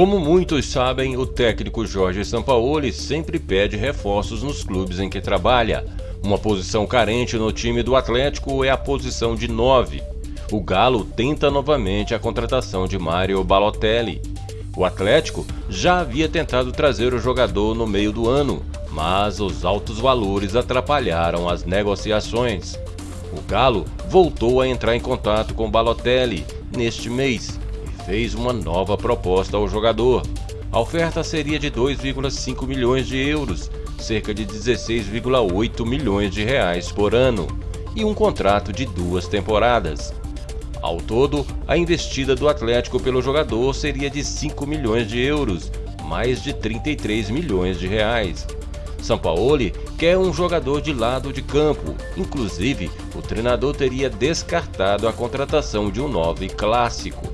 Como muitos sabem, o técnico Jorge Sampaoli sempre pede reforços nos clubes em que trabalha. Uma posição carente no time do Atlético é a posição de 9. O Galo tenta novamente a contratação de Mário Balotelli. O Atlético já havia tentado trazer o jogador no meio do ano, mas os altos valores atrapalharam as negociações. O Galo voltou a entrar em contato com Balotelli neste mês fez uma nova proposta ao jogador. A oferta seria de 2,5 milhões de euros, cerca de 16,8 milhões de reais por ano, e um contrato de duas temporadas. Ao todo, a investida do Atlético pelo jogador seria de 5 milhões de euros, mais de 33 milhões de reais. Sampaoli quer um jogador de lado de campo, inclusive o treinador teria descartado a contratação de um 9 clássico.